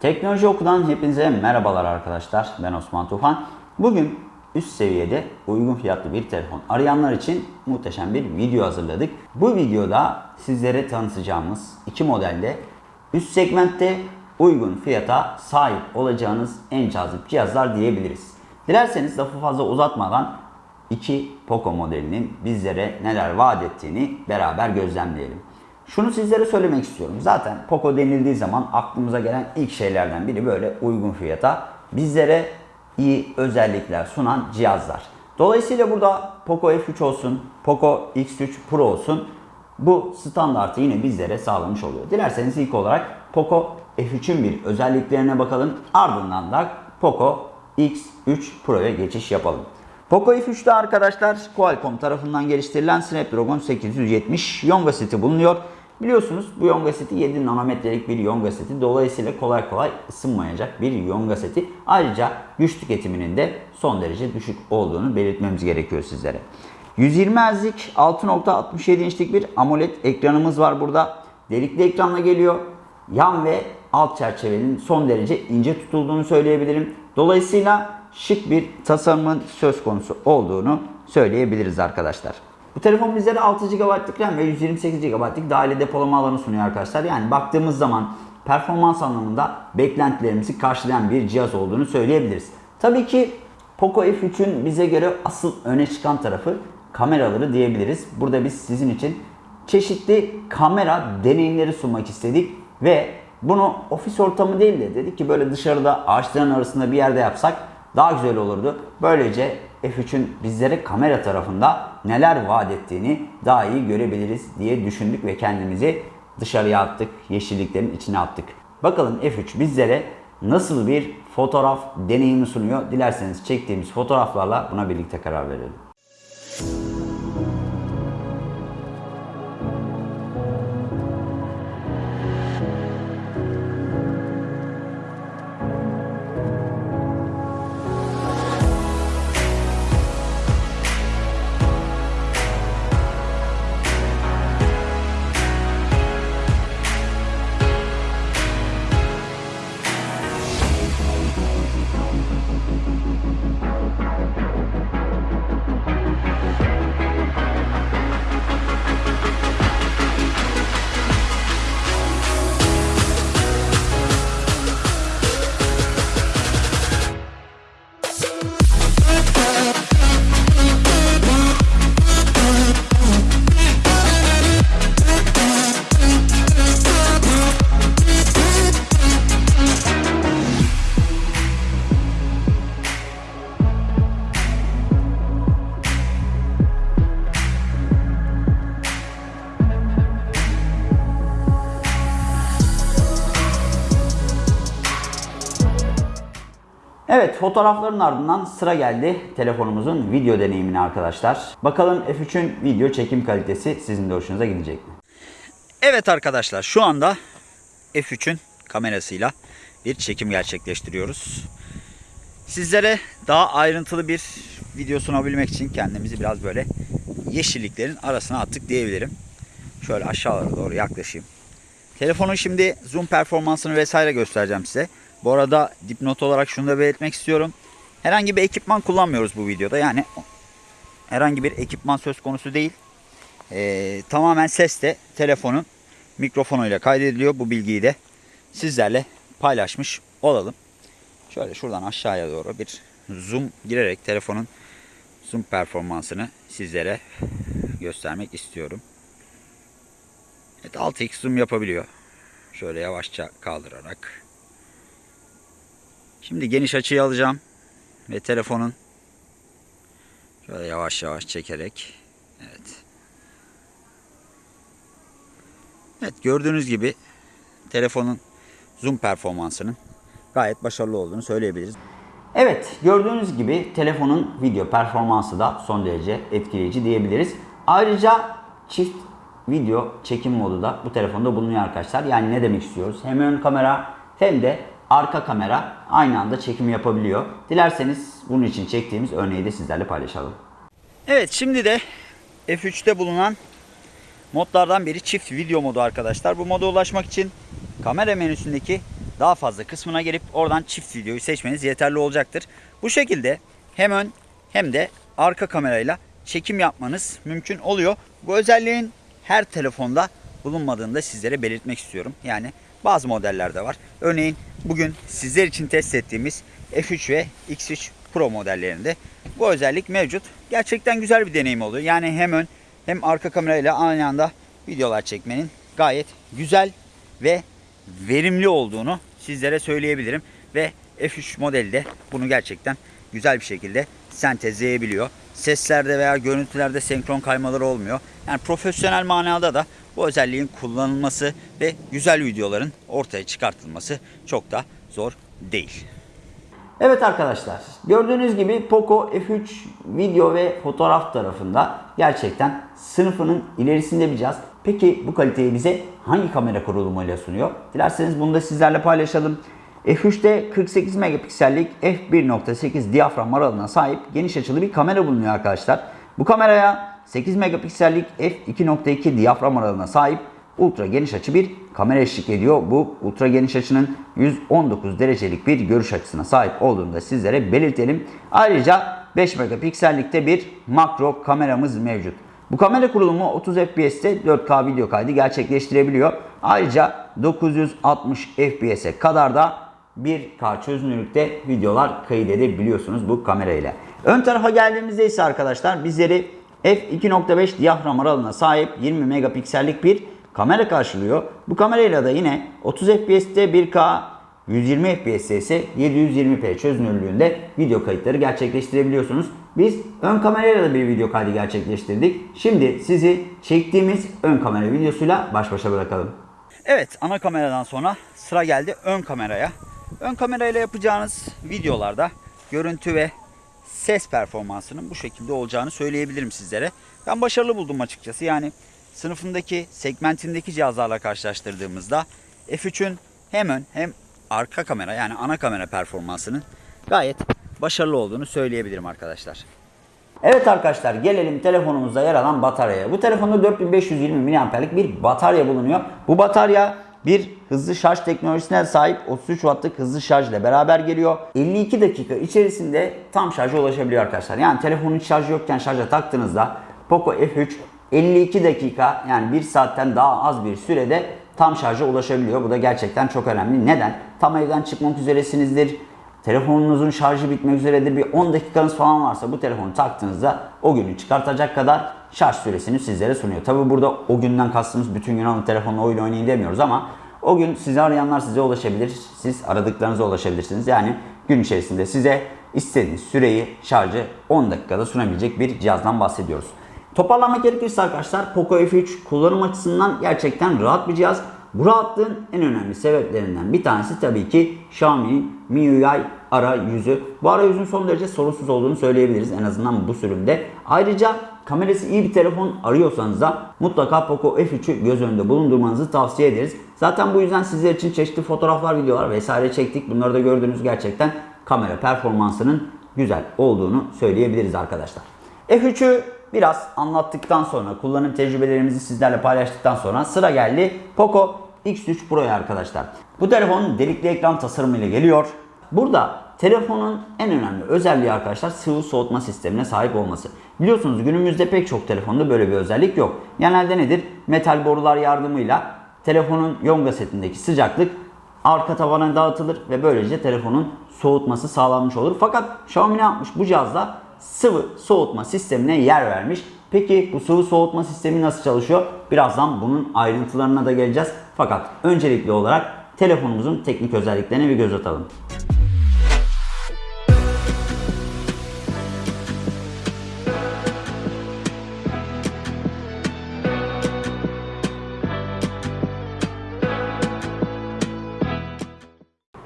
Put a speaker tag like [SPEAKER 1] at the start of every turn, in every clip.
[SPEAKER 1] Teknoloji Oku'dan hepinize merhabalar arkadaşlar. Ben Osman Tufan. Bugün üst seviyede uygun fiyatlı bir telefon arayanlar için muhteşem bir video hazırladık. Bu videoda sizlere tanıtacağımız iki modelde üst segmentte uygun fiyata sahip olacağınız en cazip cihazlar diyebiliriz. Dilerseniz lafı fazla uzatmadan iki Poco modelinin bizlere neler vaat ettiğini beraber gözlemleyelim. Şunu sizlere söylemek istiyorum. Zaten Poco denildiği zaman aklımıza gelen ilk şeylerden biri böyle uygun fiyata bizlere iyi özellikler sunan cihazlar. Dolayısıyla burada Poco F3 olsun, Poco X3 Pro olsun bu standartı yine bizlere sağlamış oluyor. Dilerseniz ilk olarak Poco F3'ün bir özelliklerine bakalım. Ardından da Poco X3 Pro'ya geçiş yapalım. Poco F3'te arkadaşlar Qualcomm tarafından geliştirilen Snapdragon 870 Yonga seti bulunuyor. Biliyorsunuz bu Yonga seti 7 nanometrelik bir Yonga seti. Dolayısıyla kolay kolay ısınmayacak bir Yonga seti. Ayrıca güç tüketiminin de son derece düşük olduğunu belirtmemiz gerekiyor sizlere. 120 Hz'lik 6.67 inçlik bir AMOLED ekranımız var burada. Delikli ekranla geliyor. Yan ve alt çerçevenin son derece ince tutulduğunu söyleyebilirim. Dolayısıyla şık bir tasarımın söz konusu olduğunu söyleyebiliriz arkadaşlar. Bu telefon bizlere 6 GB'lık RAM ve 128 GB'lık dahili depolama alanı sunuyor arkadaşlar. Yani baktığımız zaman performans anlamında beklentilerimizi karşılayan bir cihaz olduğunu söyleyebiliriz. Tabii ki Poco F3'ün bize göre asıl öne çıkan tarafı kameraları diyebiliriz. Burada biz sizin için çeşitli kamera deneyimleri sunmak istedik ve bunu ofis ortamı değil de dedik ki böyle dışarıda ağaçların arasında bir yerde yapsak daha güzel olurdu. Böylece F3'ün bizlere kamera tarafında neler vaat ettiğini daha iyi görebiliriz diye düşündük ve kendimizi dışarıya attık, yeşilliklerin içine attık. Bakalım F3 bizlere nasıl bir fotoğraf deneyimi sunuyor? Dilerseniz çektiğimiz fotoğraflarla buna birlikte karar verelim. Evet fotoğrafların ardından sıra geldi telefonumuzun video deneyimine arkadaşlar. Bakalım F3'ün video çekim kalitesi sizin de hoşunuza gidecek mi? Evet arkadaşlar şu anda F3'ün kamerasıyla bir çekim gerçekleştiriyoruz. Sizlere daha ayrıntılı bir video sunabilmek için kendimizi biraz böyle yeşilliklerin arasına attık diyebilirim. Şöyle aşağılara doğru yaklaşayım. Telefonun şimdi zoom performansını vesaire göstereceğim size. Bu arada dipnot olarak şunu da belirtmek istiyorum. Herhangi bir ekipman kullanmıyoruz bu videoda. Yani herhangi bir ekipman söz konusu değil. Ee, tamamen ses de telefonun mikrofonuyla kaydediliyor. Bu bilgiyi de sizlerle paylaşmış olalım. Şöyle şuradan aşağıya doğru bir zoom girerek telefonun zoom performansını sizlere göstermek istiyorum. Evet 6x zoom yapabiliyor. Şöyle yavaşça kaldırarak. Şimdi geniş açıyı alacağım. Ve telefonun şöyle yavaş yavaş çekerek. Evet. Evet gördüğünüz gibi telefonun zoom performansının gayet başarılı olduğunu söyleyebiliriz. Evet gördüğünüz gibi telefonun video performansı da son derece etkileyici diyebiliriz. Ayrıca çift video çekim modu da bu telefonda bulunuyor arkadaşlar. Yani ne demek istiyoruz? Hem ön kamera hem de arka kamera aynı anda çekim yapabiliyor. Dilerseniz bunun için çektiğimiz örneği de sizlerle paylaşalım. Evet şimdi de F3'te bulunan modlardan biri çift video modu arkadaşlar. Bu moda ulaşmak için kamera menüsündeki daha fazla kısmına gelip oradan çift videoyu seçmeniz yeterli olacaktır. Bu şekilde hem ön hem de arka kamerayla çekim yapmanız mümkün oluyor. Bu özelliğin her telefonda bulunmadığını da sizlere belirtmek istiyorum. Yani bazı modellerde var. Örneğin bugün sizler için test ettiğimiz F3 ve X3 Pro modellerinde bu özellik mevcut. Gerçekten güzel bir deneyim oluyor. Yani hem ön hem arka kamerayla aynı anda videolar çekmenin gayet güzel ve verimli olduğunu sizlere söyleyebilirim. Ve F3 modeli de bunu gerçekten güzel bir şekilde sentezleyebiliyor. Seslerde veya görüntülerde senkron kaymaları olmuyor. Yani profesyonel manada da bu özelliğin kullanılması ve güzel videoların ortaya çıkartılması çok da zor değil. Evet arkadaşlar gördüğünüz gibi Poco F3 video ve fotoğraf tarafında gerçekten sınıfının ilerisinde bir cihaz. Peki bu kaliteyi bize hangi kamera kurulumuyla sunuyor? Dilerseniz bunu da sizlerle paylaşalım. F3'te 48 megapiksellik f1.8 diyafram aralığına sahip geniş açılı bir kamera bulunuyor arkadaşlar. Bu kameraya 8 megapiksellik f2.2 diyafram aralığına sahip ultra geniş açı bir kamera eşlik ediyor. Bu ultra geniş açının 119 derecelik bir görüş açısına sahip olduğunu da sizlere belirtelim. Ayrıca 5 megapiksellikte bir makro kameramız mevcut. Bu kamera kurulumu 30 FPS'te 4K video kaydı gerçekleştirebiliyor. Ayrıca 960 FPS'e kadar da 1K çözünürlükte videolar kaydedebiliyorsunuz bu kamerayla. Ön tarafa geldiğimizde ise arkadaşlar bizleri f2.5 diyafram aralığına sahip 20 megapiksellik bir kamera karşılıyor. Bu kamerayla da yine 30 FPS'te 1K 120 FPS'te ise 720p çözünürlüğünde video kayıtları gerçekleştirebiliyorsunuz. Biz ön kamerayla da bir video kaydı gerçekleştirdik. Şimdi sizi çektiğimiz ön kamera videosuyla baş başa bırakalım. Evet ana kameradan sonra sıra geldi ön kameraya. Ön kamerayla yapacağınız videolarda görüntü ve ses performansının bu şekilde olacağını söyleyebilirim sizlere. Ben başarılı buldum açıkçası. Yani sınıfındaki, segmentindeki cihazlarla karşılaştırdığımızda F3'ün hem ön hem arka kamera yani ana kamera performansının gayet başarılı olduğunu söyleyebilirim arkadaşlar. Evet arkadaşlar gelelim telefonumuzda yer alan bataryaya. Bu telefonda 4520 mAh'lik bir batarya bulunuyor. Bu batarya bir hızlı şarj teknolojisine sahip 33 wattlık hızlı şarj ile beraber geliyor. 52 dakika içerisinde tam şarja ulaşabiliyor arkadaşlar. Yani telefonun şarjı yokken şarja taktığınızda Poco F3 52 dakika yani 1 saatten daha az bir sürede tam şarja ulaşabiliyor. Bu da gerçekten çok önemli. Neden? Tam evden çıkmak üzeresinizdir. Telefonunuzun şarjı bitmek üzeredir. Bir 10 dakikanız falan varsa bu telefonu taktığınızda o günü çıkartacak kadar şarj süresini sizlere sunuyor. Tabi burada o günden kastımız bütün gün alın telefonla oyun oynayın demiyoruz ama o gün sizi arayanlar size ulaşabilir. Siz aradıklarınıza ulaşabilirsiniz. Yani gün içerisinde size istediğiniz süreyi şarjı 10 dakikada sunabilecek bir cihazdan bahsediyoruz. Toparlamak gerekirse arkadaşlar Poco F3 kullanım açısından gerçekten rahat bir cihaz. Bu rahatlığın en önemli sebeplerinden bir tanesi tabii ki Xiaomi'nin MIUI arayüzü. Bu arayüzün son derece sorunsuz olduğunu söyleyebiliriz en azından bu sürümde. Ayrıca kamerası iyi bir telefon arıyorsanız da mutlaka Poco F3'ü göz önünde bulundurmanızı tavsiye ederiz. Zaten bu yüzden sizler için çeşitli fotoğraflar, videolar vesaire çektik. Bunları da gördüğünüz gerçekten kamera performansının güzel olduğunu söyleyebiliriz arkadaşlar. F3'ü biraz anlattıktan sonra, kullanım tecrübelerimizi sizlerle paylaştıktan sonra sıra geldi Poco X3 Pro'ya arkadaşlar. Bu telefon delikli ekran tasarımıyla geliyor. Burada telefonun en önemli özelliği arkadaşlar sıvı soğutma sistemine sahip olması. Biliyorsunuz günümüzde pek çok telefonda böyle bir özellik yok. Genelde nedir? Metal borular yardımıyla telefonun yonga setindeki sıcaklık arka tabana dağıtılır ve böylece telefonun soğutması sağlanmış olur. Fakat Xiaomi ne yapmış? Bu cihazda sıvı soğutma sistemine yer vermiş. Peki bu sıvı soğutma sistemi nasıl çalışıyor? Birazdan bunun ayrıntılarına da geleceğiz. Fakat öncelikli olarak telefonumuzun teknik özelliklerine bir göz atalım.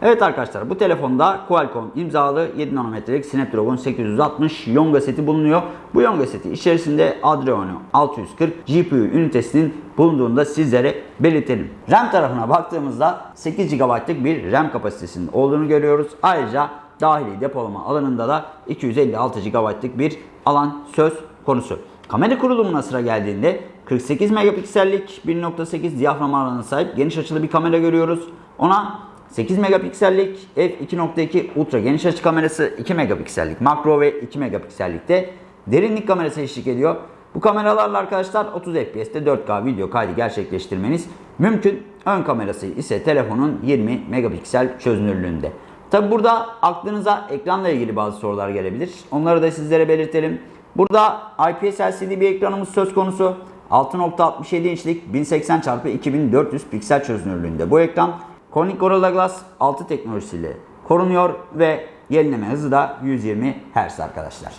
[SPEAKER 1] Evet arkadaşlar bu telefonda Qualcomm imzalı 7 nanometrelik Snapdragon 860 Yonga seti bulunuyor. Bu Yonga seti içerisinde Adreno 640 GPU ünitesinin bulunduğunu da sizlere belirtelim. RAM tarafına baktığımızda 8 GB'lık bir RAM kapasitesinin olduğunu görüyoruz. Ayrıca dahili depolama alanında da 256 GB'lık bir alan söz konusu. Kamera kurulumuna sıra geldiğinde 48 megapiksellik 1.8 diyafram alanına sahip geniş açılı bir kamera görüyoruz. Ona 8 megapiksellik f2.2 ultra geniş açı kamerası 2 megapiksellik makro ve 2 megapiksellikte derinlik kamerası eşlik ediyor. Bu kameralarla arkadaşlar 30 FPS'te 4K video kaydı gerçekleştirmeniz mümkün. Ön kamerası ise telefonun 20 megapiksel çözünürlüğünde. Tabi burada aklınıza ekranla ilgili bazı sorular gelebilir. Onları da sizlere belirtelim. Burada IPS LCD bir ekranımız söz konusu. 6.67 inçlik 1080 x 2400 piksel çözünürlüğünde bu ekran Corning Gorilla Glass 6 teknolojisiyle korunuyor ve yenileme hızı da 120 Hz arkadaşlar.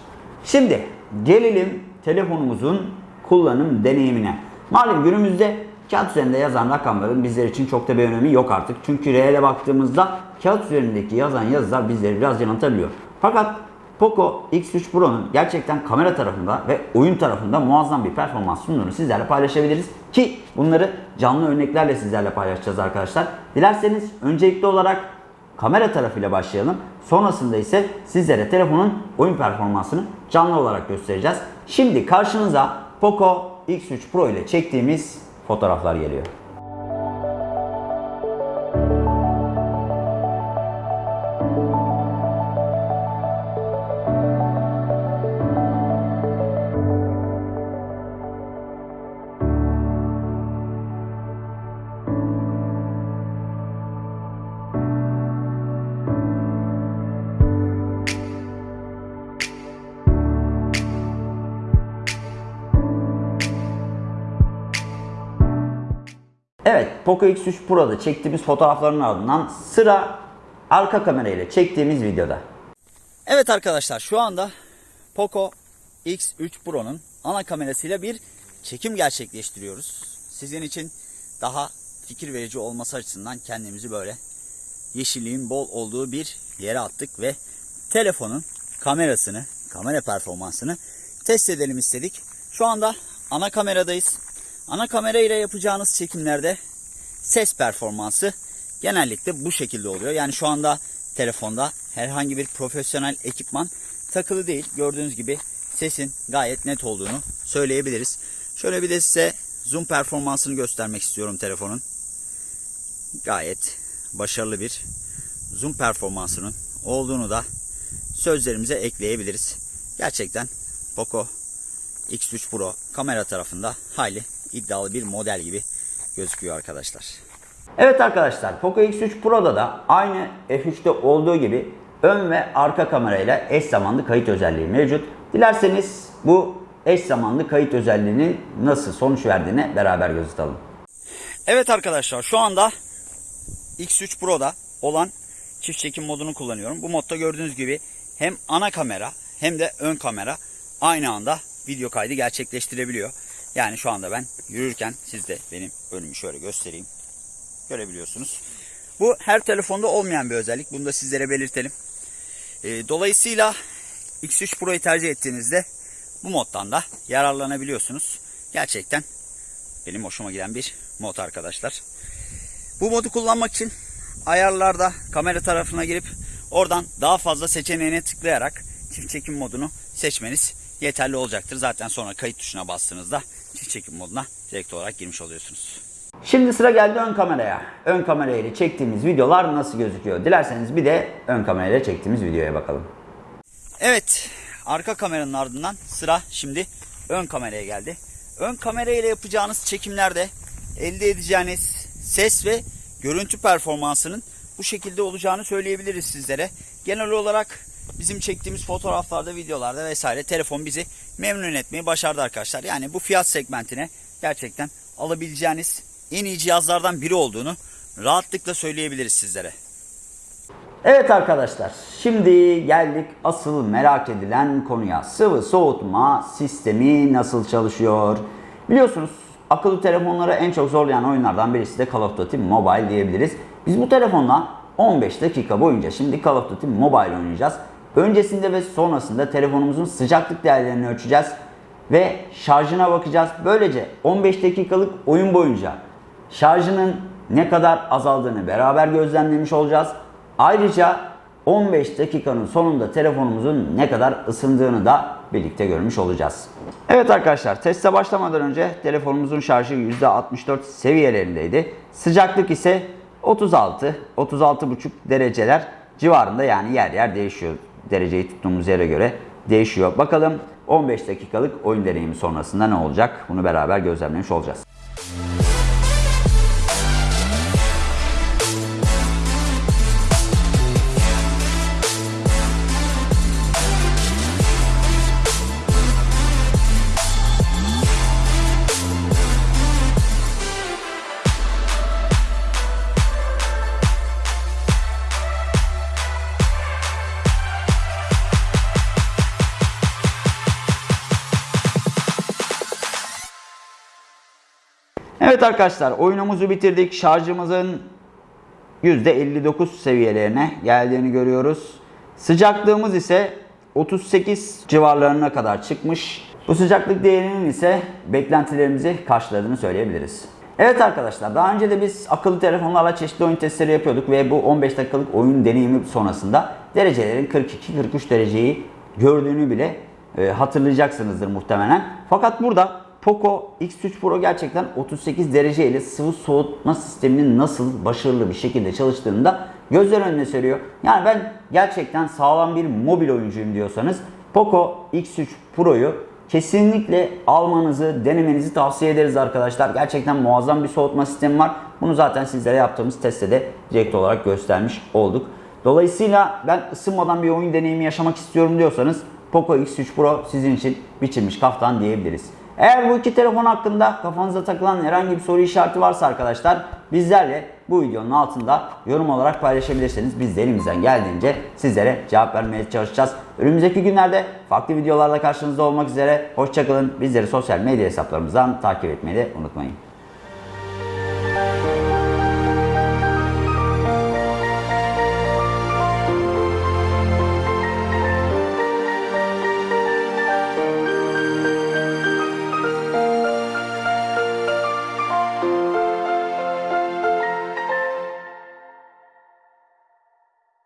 [SPEAKER 1] Şimdi gelelim telefonumuzun kullanım deneyimine. Malum günümüzde kağıt üzerinde yazan rakamların bizler için çok da bir önemi yok artık. Çünkü reale baktığımızda kağıt üzerindeki yazan yazılar bizleri biraz yanıltabiliyor. Fakat Poco X3 Pro'nun gerçekten kamera tarafında ve oyun tarafında muazzam bir performans sunduğunu sizlerle paylaşabiliriz. Ki bunları canlı örneklerle sizlerle paylaşacağız arkadaşlar. Dilerseniz öncelikli olarak kamera tarafıyla başlayalım. Sonrasında ise sizlere telefonun oyun performansını canlı olarak göstereceğiz. Şimdi karşınıza Poco X3 Pro ile çektiğimiz fotoğraflar geliyor. Poco X3 Pro'da çektiğimiz fotoğrafların ardından sıra arka kamera ile çektiğimiz videoda. Evet arkadaşlar şu anda Poco X3 Pro'nun ana kamerasıyla bir çekim gerçekleştiriyoruz. Sizin için daha fikir verici olması açısından kendimizi böyle yeşilliğin bol olduğu bir yere attık ve telefonun kamerasını, kamera performansını test edelim istedik. Şu anda ana kameradayız. Ana kamera ile yapacağınız çekimlerde ses performansı genellikle bu şekilde oluyor. Yani şu anda telefonda herhangi bir profesyonel ekipman takılı değil. Gördüğünüz gibi sesin gayet net olduğunu söyleyebiliriz. Şöyle bir de size zoom performansını göstermek istiyorum telefonun. Gayet başarılı bir zoom performansının olduğunu da sözlerimize ekleyebiliriz. Gerçekten Poco X3 Pro kamera tarafında hayli iddialı bir model gibi gözüküyor arkadaşlar. Evet arkadaşlar Poco X3 Pro'da da aynı F3'te olduğu gibi ön ve arka kamerayla eş zamanlı kayıt özelliği mevcut. Dilerseniz bu eş zamanlı kayıt özelliğinin nasıl sonuç verdiğine beraber göz atalım. Evet arkadaşlar şu anda X3 Pro'da olan çift çekim modunu kullanıyorum. Bu modda gördüğünüz gibi hem ana kamera hem de ön kamera aynı anda video kaydı gerçekleştirebiliyor. Yani şu anda ben yürürken siz de benim önümü şöyle göstereyim. Görebiliyorsunuz. Bu her telefonda olmayan bir özellik. Bunu da sizlere belirtelim. E, dolayısıyla X3 Pro'yu tercih ettiğinizde bu moddan da yararlanabiliyorsunuz. Gerçekten benim hoşuma giden bir mod arkadaşlar. Bu modu kullanmak için ayarlarda kamera tarafına girip oradan daha fazla seçeneğine tıklayarak çift çekim modunu seçmeniz yeterli olacaktır. Zaten sonra kayıt tuşuna bastığınızda çift çekim moduna direkt olarak girmiş oluyorsunuz. Şimdi sıra geldi ön kameraya. Ön kamerayla çektiğimiz videolar nasıl gözüküyor? Dilerseniz bir de ön kamerayla çektiğimiz videoya bakalım. Evet, arka kameranın ardından sıra şimdi ön kameraya geldi. Ön kamerayla yapacağınız çekimlerde elde edeceğiniz ses ve görüntü performansının bu şekilde olacağını söyleyebiliriz sizlere. Genel olarak bizim çektiğimiz fotoğraflarda, videolarda vesaire telefon bizi memnun etmeyi başardı arkadaşlar. Yani bu fiyat segmentine gerçekten alabileceğiniz en iyi cihazlardan biri olduğunu rahatlıkla söyleyebiliriz sizlere. Evet arkadaşlar, şimdi geldik asıl merak edilen konuya. Sıvı soğutma sistemi nasıl çalışıyor? Biliyorsunuz akıllı telefonları en çok zorlayan oyunlardan birisi de Call of Duty Mobile diyebiliriz. Biz bu telefonla 15 dakika boyunca şimdi Call of Duty Mobile oynayacağız. Öncesinde ve sonrasında telefonumuzun sıcaklık değerlerini ölçeceğiz ve şarjına bakacağız. Böylece 15 dakikalık oyun boyunca şarjının ne kadar azaldığını beraber gözlemlemiş olacağız. Ayrıca 15 dakikanın sonunda telefonumuzun ne kadar ısındığını da birlikte görmüş olacağız. Evet arkadaşlar teste başlamadan önce telefonumuzun şarjı %64 seviyelerindeydi. Sıcaklık ise 36, 36,5 dereceler civarında yani yer yer değişiyor. Dereceyi tuttuğumuz yere göre değişiyor. Bakalım 15 dakikalık oyun deneyimi sonrasında ne olacak? Bunu beraber gözlemlemiş olacağız. Evet arkadaşlar oyunumuzu bitirdik. Şarjımızın %59 seviyelerine geldiğini görüyoruz. Sıcaklığımız ise 38 civarlarına kadar çıkmış. Bu sıcaklık değerinin ise beklentilerimizi karşıladığını söyleyebiliriz. Evet arkadaşlar daha önce de biz akıllı telefonlarla çeşitli oyun testleri yapıyorduk ve bu 15 dakikalık oyun deneyimi sonrasında derecelerin 42-43 dereceyi gördüğünü bile e, hatırlayacaksınızdır muhtemelen. Fakat burada Poco X3 Pro gerçekten 38 derece ile sıvı soğutma sisteminin nasıl başarılı bir şekilde çalıştığını da gözler önüne seriyor. Yani ben gerçekten sağlam bir mobil oyuncuyum diyorsanız Poco X3 Pro'yu kesinlikle almanızı, denemenizi tavsiye ederiz arkadaşlar. Gerçekten muazzam bir soğutma sistemi var. Bunu zaten sizlere yaptığımız testte de direkt olarak göstermiş olduk. Dolayısıyla ben ısınmadan bir oyun deneyimi yaşamak istiyorum diyorsanız Poco X3 Pro sizin için biçilmiş kaftan diyebiliriz. Eğer bu iki telefon hakkında kafanıza takılan herhangi bir soru işareti varsa arkadaşlar bizlerle bu videonun altında yorum olarak paylaşabilirsiniz. Biz de elimizden geldiğince sizlere cevap vermeye çalışacağız. Önümüzdeki günlerde farklı videolarda karşınızda olmak üzere. Hoşçakalın. Bizleri sosyal medya hesaplarımızdan takip etmeyi de unutmayın.